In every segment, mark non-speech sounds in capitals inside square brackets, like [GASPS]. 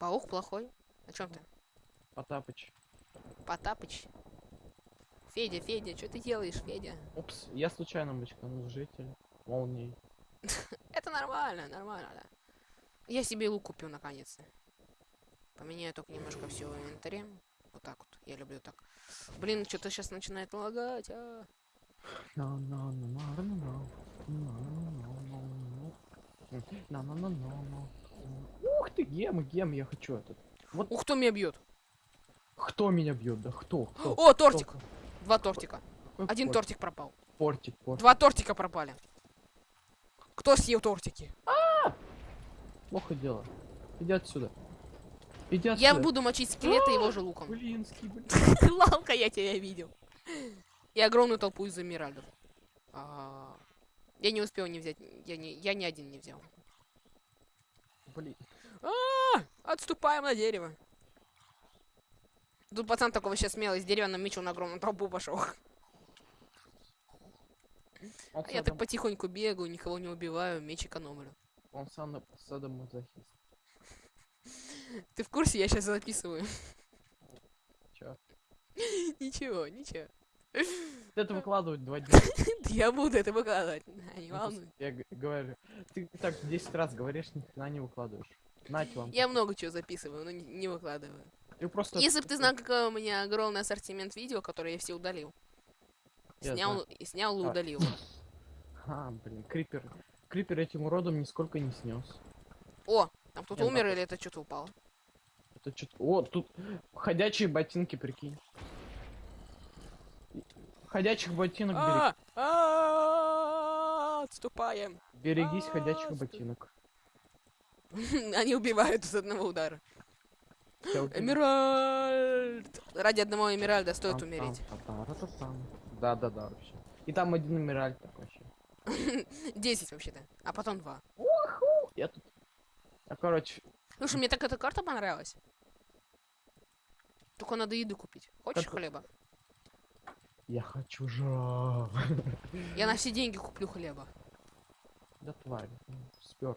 Паук плохой? О чем ты? Потапыч. Потапыч. Федя, Федя, что ты делаешь, Федя? Упс, я случайно мочканул жителя. Молнией. Это нормально, нормально, да. Я себе лук купил наконец-то. Поменяю только немножко все в инвентаре. Вот так вот. Я люблю так. Блин, что-то сейчас начинает лагать. А. Ты, гем, гем, я хочу этот. Вот Ух, кто меня бьет? кто меня бьет, да кто? кто? О, тортик! Кто? Два тортика. Какой Один портик? тортик пропал. Портик, портик. Два тортика пропали. Кто съел тортики? Плохо дело. Иди отсюда. Иди отсюда. Я буду мочить скелета его же луком. Блинский, [GASPS] блин. [LAUGHS] Лалка, я тебя видел. И огромную толпу из эмиральдов. А, Я не успел не взять. Я не, я ни один не взял. Блин. А, Отступаем на дерево. Тут пацан такого сейчас смелый с деревянным мечом на огромную толпу пошел. А я так потихоньку бегаю, никого не убиваю, меч экономлю. он сам садомазохист. Ты в курсе? Я сейчас записываю. Чё? [LAUGHS] Ничего, ничего. Это [LAUGHS] выкладывать два дня. [LAUGHS] Я буду это выкладывать. Не Ну, волнуйся. Я говорю. Ты так 10 раз говоришь, ни хрена не выкладываешь. Нате вам. Я много чего записываю, но не- выкладываю. Ты просто... Если бы ты знал, какой у меня огромный ассортимент видео, которые я все удалил. Я Снял, знаю. и снял и А. удалил. [LAUGHS] А, блин, крипер. Крипер этим уродом нисколько не снес. О, там кто-то умер или это что-то упало? Это что О, тут ходячие ботинки, прикинь. Ходячих ботинок А, а, Отступаем. берегись а, ходячих ботинок. [LAUGHS] Они убивают с одного удара. Эмеральд! Ради одного Эмеральда стоит умереть. там, та-та-ра-та-там. Да-да-да, вообще. И там один эмеральд так вообще. 10 вообще-то. А потом 2. Я тут... А, короче, Слушай, мне так эта карта понравилась. Только надо еду купить. Хочешь Как- хлеба? я хочу жрать. Я на все деньги куплю хлеба. Да тварь, спер.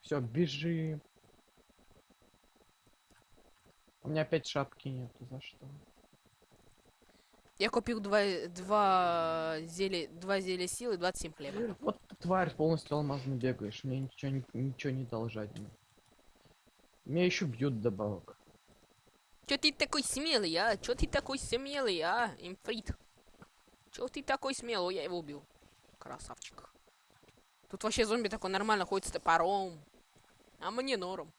Все, бежим. У меня опять шапки нету, за что? Я купил два, два зелья, два зелья силы, 27 хлеба. Вот ты, тварь, полностью алмазно бегаешь, мне ничего ничего не жадина. Меня еще бьют добавок. Чё ты такой смелый, а? Чё ты такой смелый, а? Имфрит. Чё ты такой смелый? Я его убил. Красавчик. Тут вообще зомби такой нормально ходит с топором. А мне норм.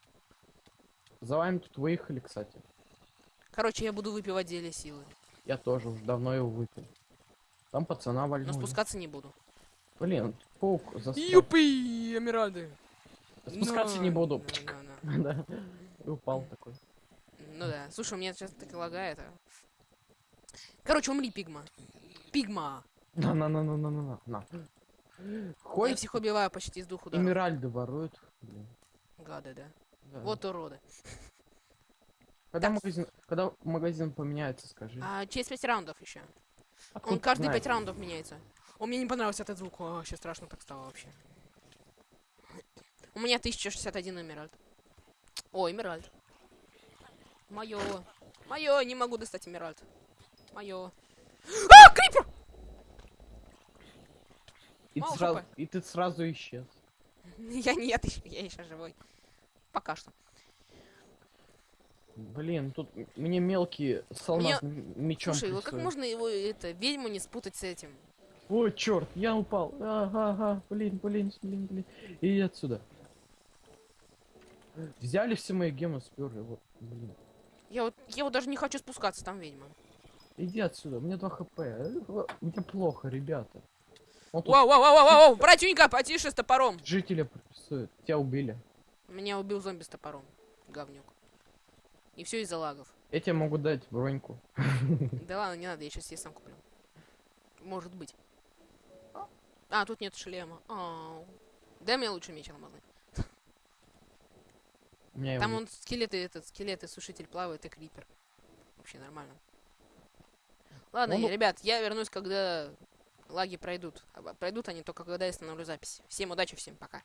За вами тут выехали, кстати. Короче, я буду выпивать зелье силы. Я тоже уже давно его выпил. Там пацана Но вальнули. спускаться не буду. Блин, паук застрял. Юпи, Эмиральды. Спускаться не буду. На, на, на. Да. И упал такой. Ну да. Слушай, у меня сейчас так лагает. а. Короче, умри, Пигма. Пигма. На на. Я Ходит, всех убиваю почти с двух ударов. эмеральды воруют. Блин. Гады, да. Да. Вот уроды. Когда так. магазин, когда магазин поменяется, скажи. А через пять раундов еще. Откуда Он каждые знаешь? пять раундов меняется. О, мне не понравился этот звук. О, сейчас страшно так стало вообще. У меня 1061 эмеральд. О, эмеральд. Мое. Мое, не могу достать эмеральд. Мое. А, крипер! И ты, Мало сразу, хп. и ты сразу исчез. [LAUGHS] Я нет, [LAUGHS] я еще живой. Пока что. Блин, тут мне мелкие с Мне- мечом Слушай, вот как можно его, это, ведьму не спутать с этим? Ой, черт, я упал. Ага, ага, блин, блин, блин, блин. Иди отсюда. Взяли все мои гемы, сперли. Вот, блин. Я вот, я вот даже не хочу спускаться, там ведьма. Иди отсюда, у меня 2 хп. Э, Мне плохо, ребята. Тут Вау, вау, вау, вау, вау, братюнька, потише с топором. жители прессуют. Тебя убили. Меня убил зомби с топором. Говнюк. И все из-за лагов. Я тебе могу дать броньку. [LAUGHS] Да ладно, не надо, я сейчас себе сам куплю. Может быть. А, тут нет шлема. Ау. Дай мне лучше меч алмазный. Там он скелеты, этот скелет и сушитель плавает, и крипер. Вообще нормально. Ладно, Он- ребят, я вернусь, когда лаги пройдут. Пройдут они только когда я остановлю запись. Всем удачи, всем пока.